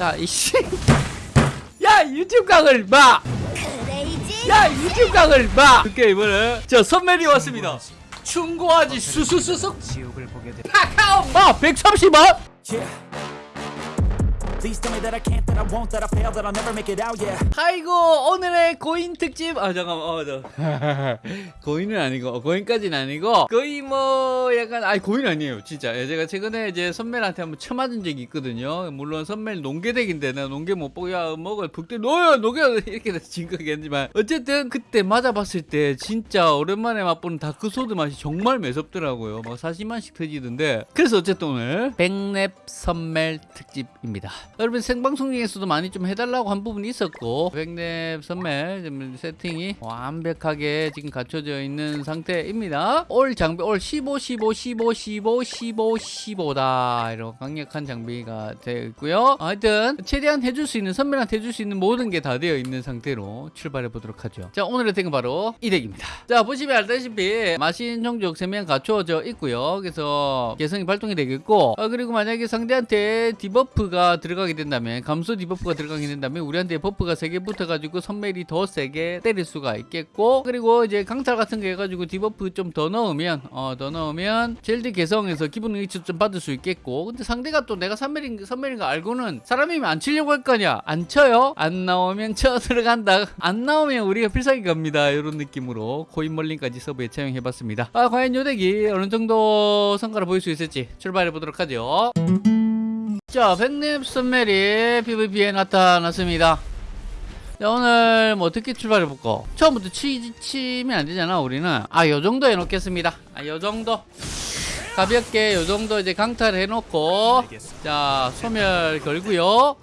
야 이씨 야 유튜브 강을 봐! 크레이지 야 유튜브 강을 봐! 오케이 이번에 저 선멜이 왔습니다 충고하지 수수수수 지옥을 보게 돼. 카카오 마 130원 아이고 오늘의 고인 특집. 아 잠깐만 어 저. 고인은 아니고 고인까지는 아니고 거의 뭐 약간 아니 고인 아니에요 진짜. 예, 제가 최근에 이제 선멜한테 한번 쳐맞은 적이 있거든요. 물론 선멜 농계덱인데 내가 농계 못 보고 야 먹을 북대 놓여 녹여! 이렇게 돼서 진 거겠지만 어쨌든 그때 맞아봤을 때 진짜 오랜만에 맛보는 다크소드 맛이 정말 매섭더라고요. 막 40만씩 터지던데. 그래서 어쨌든 오늘 백랩 선멜 특집입니다 여러분 생방송 중에서도 많이 좀 해달라고 한 부분이 있었고 백랩 선멜 좀 세팅이 완벽하게 지금 갖춰져 있는 상태입니다. 올 장비 올 15 15 15 15 15 15다. 이런 강력한 장비가 되어 있고요. 하여튼 최대한 해줄 수 있는 선멜한테 해줄 수 있는 모든 게 다 되어 있는 상태로 출발해 보도록 하죠. 자 오늘의 deck은 바로 이 deck입니다. 자 보시면 알다시피 마신 종족 3명 갖춰져 있고요. 그래서 개성이 발동이 되겠고 어, 그리고 만약에 상대한테 debuff가 들어가게 된다면 감소 debuff가 들어가게 된다면 우리한테 buff가 3개 붙어가지고 선멜이 더 세게 때릴 수가 있겠고 그리고 이제 강탈 같은 거 해가지고 디버프 좀 더 넣으면 어 더 넣으면 젤드 개성에서 기분 의치 좀 받을 수 있겠고 근데 상대가 또 내가 선멜인, 선멜인 거 알고는 사람이면 안 치려고 할 거냐 안 쳐요. 안 나오면 쳐 들어간다. 안 나오면 우리가 필살기 갑니다. 이런 느낌으로 코인 멀링까지 서브에 채용해봤습니다. 아 과연 요 덱이 어느 정도 성과를 보일 수 있을지 출발해 보도록 하죠 자, 백립 선멜이 PVP에 나타났습니다. 자, 오늘 뭐 어떻게 출발해 볼까? 처음부터 치, 치면 안 되잖아, 우리는. 아, 요 정도 해놓겠습니다. 아, 요 정도. 가볍게 요 정도 이제 강탈 해놓고. 자, 소멸 걸고요.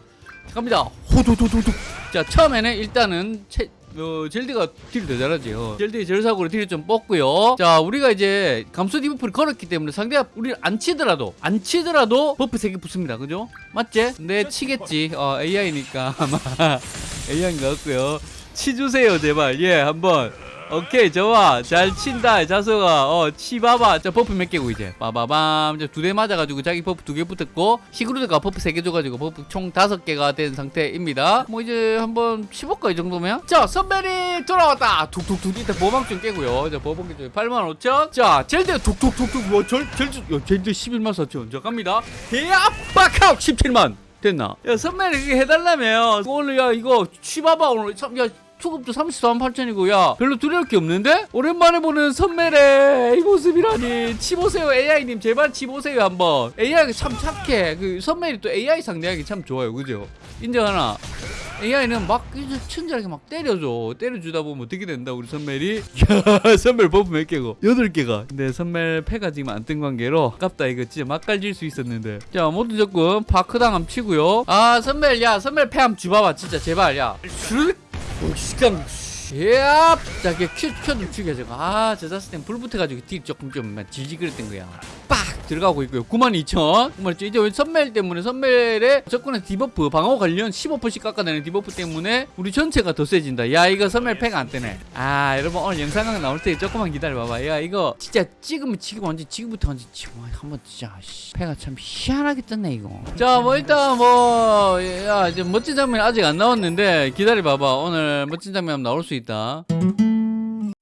갑니다. 호도도도도. 자, 처음에는 일단은 채, 어, 젤디가 딜 더 잘하죠. 젤디 절삭으로 딜을 좀 뽑고요. 자, 우리가 이제 감소 debuff를 걸었기 때문에 상대가 우리를 안 치더라도 안 치더라도 buff 3개 붙습니다. 그죠? 맞지? 네, 치겠지. 어, AI니까 아마 AI인 것 같고요. 치주세요, 제발. 예, 한번. 오케이 좋아. 잘 친다 자석아. 어 치봐봐. 자 buff 몇 개고 이제. 빠바밤. 두 대 맞아가지고 자기 buff 두 개 붙었고 시그루드가 buff 세 개 줘가지고 buff 총 다섯 개가 된 상태입니다. 뭐 이제 한번 치볼까 이 정도면? 자 선멜이 돌아왔다. 툭툭툭 이때 보방 좀 깨고요. 자 보방 좀 8만 5천. 자 젤드 툭툭툭툭. 뭐 젤, 젤드 야, 젤드 11만 4천. 자 갑니다. 대압박하고 17만. 됐나? 야 선배이 그게 해달라며 오늘 야 이거 치봐봐. 오늘 참, 야 수급도 34만 8천이고 야 별로 두려울 게 없는데? 오랜만에 보는 선멜의 이 모습이라니. 치보세요 AI님. 제발 치보세요 한번. AI가 참 착해. 그 선멜이 또 AI 상대하기 참 좋아요. 그죠? 인정하나? AI는 막 친절하게 막 때려줘. 때려주다 보면 어떻게 된다 우리 선멜이? 야 선멜 버프 몇 개고? 여덟 개가. 근데 선멜 패가 지금 안 뜬 관계로 아깝다 이거 진짜 막갈질 수 있었는데. 자 모두 적금 파크당 함 치고요. 아 선멜 야 선멜 패함 주봐봐 진짜. 제발 야. 슈르륵 시간 야, 자, 그 큐, 큐좀 죽여, 저거. 아, 저 자스 땐불 붙어가지고 딜 조금 좀 질질거렸던 거야. 빡! 들어가고 있고요. 92,000. 92,000. 이제 선멜 때문에 선멜의 접근의 디버프, 방어 관련 15%씩 깎아내는 디버프 때문에 우리 전체가 더 세진다. 야, 이거 선멜 팩안 뜨네. 아, 여러분, 오늘 영상강 나올 때 조금만 기다려봐봐. 야, 이거 진짜 찍으면 지금 완전 지금부터 완전 지금 한번 진짜, 씨. 패가 참 희한하게 떴네, 이거. 자, 뭐, 일단 뭐, 야, 이제 멋진 장면 아직 안 나왔는데 기다려봐봐. 오늘 멋진 장면 나올 수 있다.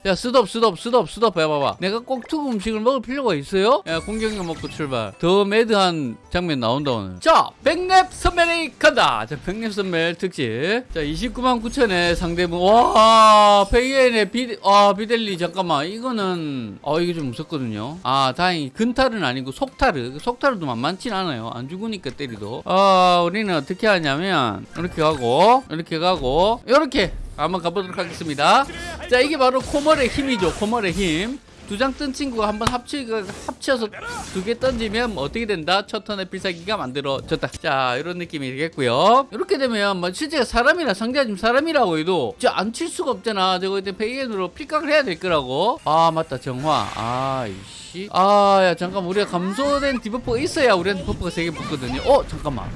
야 스톱 스톱 스톱 스톱 해봐봐 내가 꼭 투구 음식을 먹을 필요가 있어요? 야 공격력 먹고 출발. 더 매드한 장면 나온다 오늘. 자 백랩 선멜이 간다. 자 백랩 선멜 특집. 자 29만 9천에 상대분 와 페이엔의 비, 아, 비델리 잠깐만. 이거는 어 이게 좀 무섭거든요. 아 다행히 근탈은 아니고 속탈은 속탈도 만만치 않아요. 안 죽으니까 때리도. 아 우리는 어떻게 하냐면 이렇게 가고 이렇게 가고 이렇게 한번 가보도록 하겠습니다. 자, 이게 바로 코멀의 힘이죠. 코멀의 힘. 두 장 뜬 친구가 한번 합치, 합쳐서 두 개 던지면 뭐 어떻게 된다? 첫 턴의 필살기가 만들어졌다. 자, 이런 느낌이 되겠고요. 이렇게 되면 뭐 실제 사람이라 상대가 지금 사람이라고 해도 진짜 안 칠 수가 없잖아. 저거 이제 페이엔으로 필각을 해야 될 거라고. 아, 맞다. 정화. 아, 이씨. 아, 야, 잠깐 우리가 감소된 debuff가 있어야 우리한테 buff가 세 개 붙거든요. 어, 잠깐만.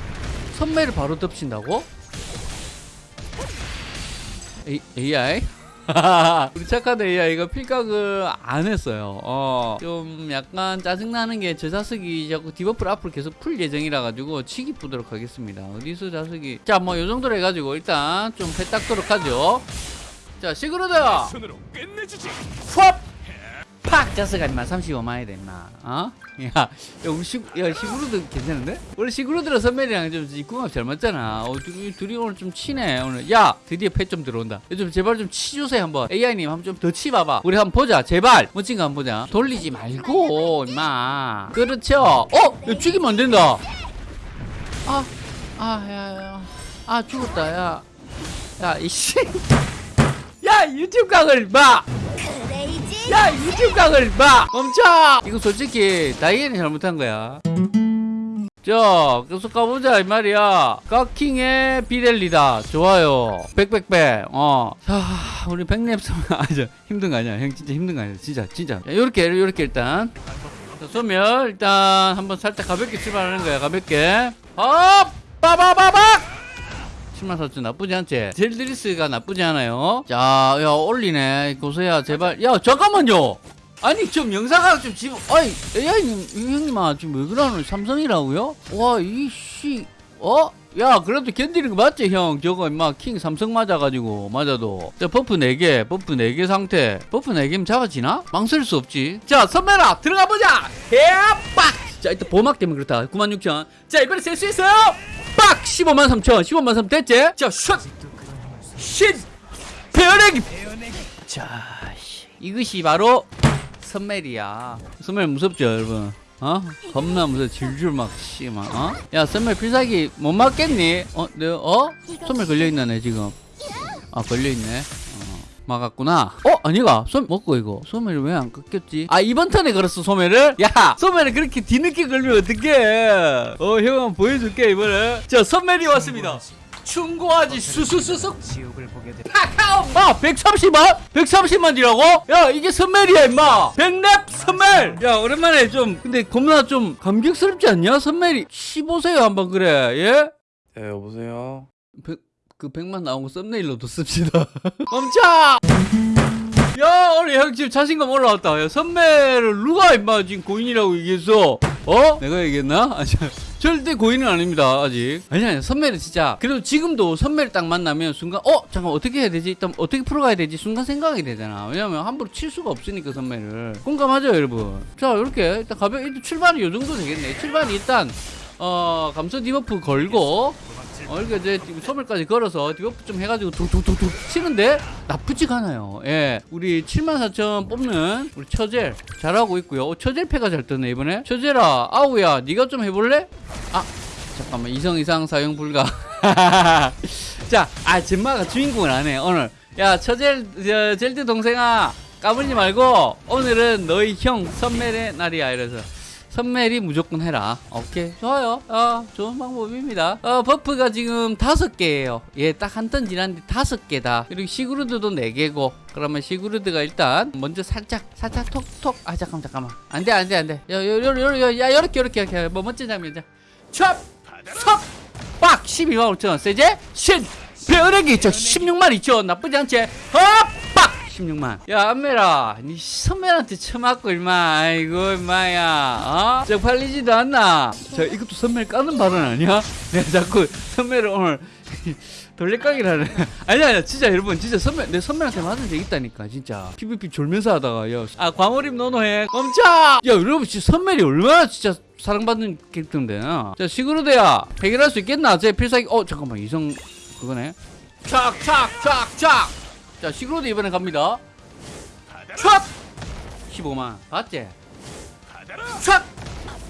선멜을 바로 덮친다고? AI? 우리 착한 AI가 필각을 안 했어요. 어, 좀 약간 짜증나는 게저 자석이 자꾸 debuff를 앞으로 계속 풀 예정이라 가지고 치기 보도록 하겠습니다. 어디서 자석이 자 뭐 요 정도로 해가지고 일단 좀 패딱도록 하죠. 자 시그루드. 푸업 팍 자석 아니마 35만 해야 임마 어? 야, 야 우리 시, 야 시그루드 괜찮은데? 원래 시그루드랑 선멜이랑 좀 입궁합 잘 맞잖아 어, 둘이, 둘이 오늘 좀 치네 오늘 야 드디어 패 좀 들어온다 야, 좀 제발 좀 치주세요 한번 AI님 한번 좀 더 치봐봐 우리 한번 보자 제발 멋진 거 한번 보자 돌리지 말고 임마 그렇죠 어? 야 죽이면 안 된다 아, 아, 야, 야. 아, 죽었다, 야. 야, 이씨. 야, 유튜브 각을 봐! 야, 유튜브 각을 봐! 멈춰! 이거 솔직히, 다이앤이 잘못한 거야. 자, 계속 가보자, 이 말이야. 깎킹의 비델리다. 좋아요. 백백백. 어. 자, 우리 백랩 선 아, 저, 힘든 거 아니야. 형 진짜 힘든 거 아니야. 진짜, 진짜. 자, 요렇게, 요렇게 일단. 자, 소멸, 일단, 한번 살짝 가볍게 출발하는 거야, 가볍게. 업! 빠바바박! 7만 4천 나쁘지 않지? 젤드리스가 나쁘지 않아요. 자, 야, 올리네. 고소야, 제발. 야, 잠깐만요! 아니, 좀 영상각 좀 지금, 아이, AI님, 형님아, 지금 왜 그러노? 삼성이라고요? 와, 이씨, 어? 야, 그래도 견디는 거 맞지, 형? 저거, 임마, 킹 삼성 맞아가지고, 맞아도. 자, buff 4개, buff 4개 상태. buff 4개면 잡아지나? 망설일 수 없지. 자, 선배라, 들어가 보자! 개빡! 자, 일단 보막 때문에 그렇다. 96,000. 자, 이번에 셀 수 있어요! 빡! 15만 3천. 15만 3천 됐지? 자, 슛! 신! 배어내기! 자, 씨. 이것이 바로 선멜이야. 선멜 무섭죠, 여러분? 어? 겁나 무서워. 질줄 막, 씨, 막, 어? 야, 선멜 필살기 못 맞겠니? 어, 내, 어? 선멜 걸려있나, 내 지금? 아, 걸려있네. 어, 막았구나. 어? 아니가. 소 먹고 이거. 소매를 왜안 꺾였지? 아, 이번 턴에 걸었어, 소매를? 야! 소매를 그렇게 뒤늦게 걸면 어떡해. 어, 형 한번 보여줄게, 이번에. 자, 선멜이 왔습니다. 충고하지, 수수수수. 지옥을 보게 돼. 카카오 마 130만? 130만이라고? 야 이게 선멜이야 임마 백랩 선멜 야 오랜만에 좀 근데 겁나 좀 감격스럽지 않냐 선멜이 15세요 한번 그래 예? 네, 여보세요. 백, 그 100만 나온 거 썸네일로도 씁시다 멈춰 야 오늘 형 지금 자신감 올라왔다 야 선멜을 누가 임마 지금 고인이라고 얘기했어 어? 내가 얘기했나? 아, 저, 절대 고인은 아닙니다 아직 아니 아니 선멜은 진짜 그래도 지금도 선멜 딱 만나면 순간 어? 잠깐 어떻게 해야 되지? 일단 어떻게 풀어가야 되지? 순간 생각이 되잖아 왜냐면 함부로 칠 수가 없으니까 선멜을 공감하죠 여러분 자 이렇게 일단 가볍게 출발이 요 정도 되겠네 출발이 일단 어 감소 debuff 걸고 어, 이렇게 이제 소멸까지 걸어서 debuff 좀 해가지고 툭툭툭툭 치는데 나쁘지가 않아요. 예. 우리 74,000 뽑는 우리 처젤 잘하고 있고요. 어, 처젤 패가 잘 뜨네, 이번에. 처젤아, 아우야, 네가 좀 해볼래? 아, 잠깐만. 이성 이상 사용 불가. 자, 아, 젠마가 주인공을 안 해, 오늘. 야, 처젤, 저, 젤드 동생아, 까불지 말고, 오늘은 너희 형 선멜의 날이야, 이래서. 선멜이 무조건 해라. 오케이. 좋아요. 어, 좋은 방법입니다. 어, buff가 지금 다섯 개예요. 예, 딱 한 turn 지났는데 다섯 개다. 그리고 시그루드도 네 개고. 그러면 시그루드가 일단 먼저 살짝, 살짝 톡톡. 아, 잠깐만, 잠깐만. 안 돼, 안 돼, 안 돼. 야, 요, 요, 요, 요, 야, 요렇게, 요렇게, 이렇게. 뭐, 멋진 장면이자. 촥! 촥! 빡! 12만 5천 원. 세제? 신! 배어내기 있죠. 16만 2천 원. 나쁘지 않지? 어! 빡! 16만. 야, 안메라. 니 선배한테 처맞고, 임마. 아이고, 임마야. 어? 저 팔리지도 않나? 저 이것도 선배 까는 발언 아니야? 내가 자꾸 선배를 오늘 하네. 아니야, 아니야. 진짜 여러분, 진짜 선배, 내 선배한테 맞은 적 있다니까, 진짜. PVP 졸면서 하다가, 야. 아, 광어림 노노해. 멈춰! 야, 여러분, 진짜 선배이 얼마나 진짜 사랑받는 캐릭터인데. 어? 자, 시그루드야. 해결할 수 있겠나? 제 필살기, 어, 잠깐만. 이성, 그거네. 착, 착, 착, 착! 자, 시그루드 이번에 갑니다. 촥! 15만. 봤지? 촥!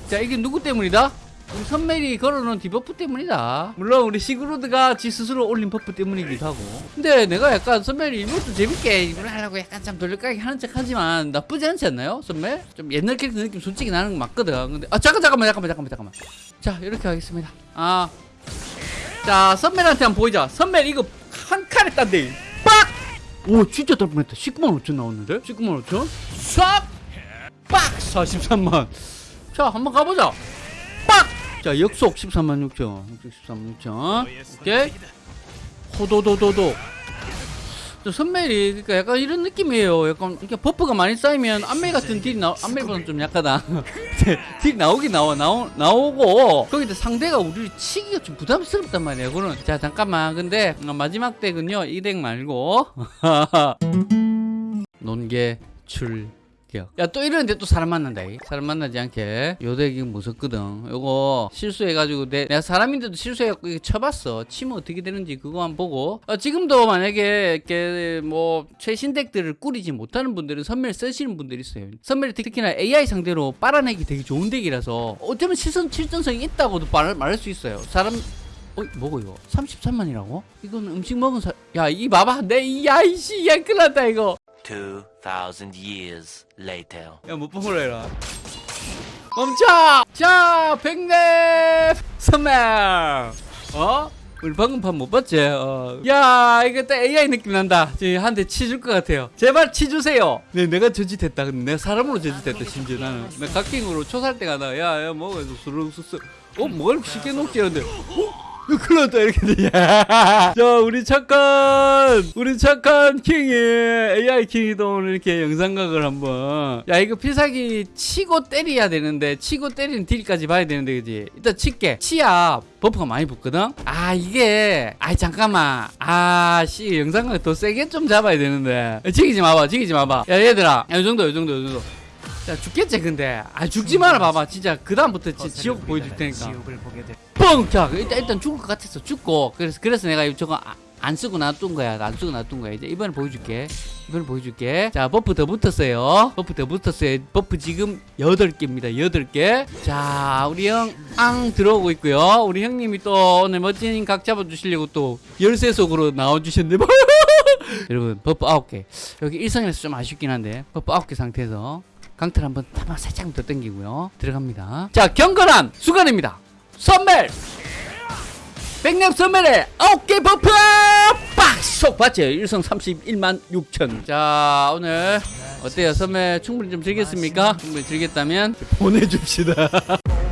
자, 이게 누구 때문이다? 우리 선멜이 걸어놓은 debuff 때문이다. 물론 우리 시그루드가 지 스스로 올린 buff 때문이기도 하고. 근데 내가 약간 선멜이 이것도 재밌게 이걸 하려고 약간 좀 돌려까기 하는 척 하지만 나쁘지 않지 않나요? 선멜? 좀 옛날 캐릭터 느낌 솔직히 나는 거 맞거든. 근데, 아, 잠깐, 잠깐만, 잠깐만, 잠깐만, 잠깐만. 자, 이렇게 하겠습니다. 아. 자, 선멜한테 한번 보이자. 선멜 이거 한 칸에 딴데. 빡! 오 진짜 달 뻔했다. 19만 5천 나왔는데? 19만 5천? 싹! 빡! 43만. 자 한번 가보자. 빡! 자 역속 13만 6천. 13만 6천. 오케이. 호도도도도 좀 선멜이 그러니까 약간 이런 느낌이에요. 약간 이렇게 buff가 많이 쌓이면 안멜 같은 deal이 나 안멜보다는 좀 약하다. 딜 나오긴 나와 나오 나오고 거기다 상대가 우리를 치기가 좀 부담스럽단 말이에요. 그는 자 잠깐만 근데 어, 마지막 덱은요 이 덱 말고 논개 출. 야 또 이러는데 또 사람 만난다 이. 사람 만나지 않게 요 덱이 무섭거든 요거 실수해가지고 내, 내가 사람인데도 실수해갖고 이거 쳐봤어 치면 어떻게 되는지 그거만 보고 어, 지금도 만약에 이렇게 뭐 최신 덱들을 꾸리지 못하는 분들은 선멸 쓰시는 분들이 있어요 선멸이 특히나 AI 상대로 빨아내기 되게 좋은 덱이라서 어쩌면 실선 실전성이 있다고도 말, 말할 수 있어요 사람 어, 뭐고 이거? 33만이라고? 이건 음식 먹은 사... 야, 이 봐봐. 내, 야, 이씨, 야, 큰일 났다, 이거. 2,000 years later. 야, 못 뽑으라 해라. 멈춰! 자, 백랩! 선멜! 어? 우리 방금 판 못 봤지? 어. 야, 이거 딱 AI 느낌 난다. 한 대 치줄 것 같아요. 제발 치주세요. 네, 내가 저짓했다. 근데 내가 사람으로 저짓했다, 심지어 나는. 나 각킹으로 초살 때가 나, 야, 야, 뭐, 해서 수르륵수스. 어, 뭘 쉽게 녹지? 이러는데, 어? 큰일 났다 이렇게 돼. 자 우리 착한 우리 착한 킹이 AI 킹이 또 오늘 이렇게 영상각을 한번. 야 이거 필살기 치고 때려야 되는데 치고 때리는 deal까지 봐야 되는데 그지? 일단 칠게. 치야 buff가 많이 붙거든? 아 이게 아 잠깐만. 아씨 영상각 더 세게 좀 잡아야 되는데. 지기지 마봐 지기지 마봐. 야 얘들아. 야, 이 정도 이 정도 이 정도 야 죽겠지 근데 아 죽지 마라 봐봐 진짜 그 다음부터 지옥 보여줄 테니까 뻥! 자, 일단, 일단 죽을 것 같았어. 죽고. 그래서, 그래서 내가 저거 아- 안 쓰고 놔둔 거야. 안 쓰고 놔둔 거야. 이제 이번에 보여줄게. 이번에 보여줄게. 자, buff 더 붙었어요. buff 더 붙었어요. buff 지금 8개입니다. 8개. 자, 우리 형, 앙 들어오고 있고요. 우리 형님이 또 오늘 멋진 각 잡아주시려고 또 열쇠 속으로 나와주셨네. 여러분, buff 9개. 여기 일성에서 좀 아쉽긴 한데, buff 9개 상태에서 강틀 한번 타만 살짝 더 당기고요. 들어갑니다. 자, 경건한 순간입니다. 선멜! 백랩 선멜의 어깨 buff! 빡속 봤죠? 일성 31만 6천. 자, 오늘 어때요? 선멜 충분히 좀 즐겼습니까? 충분히 즐겼다면 보내줍시다.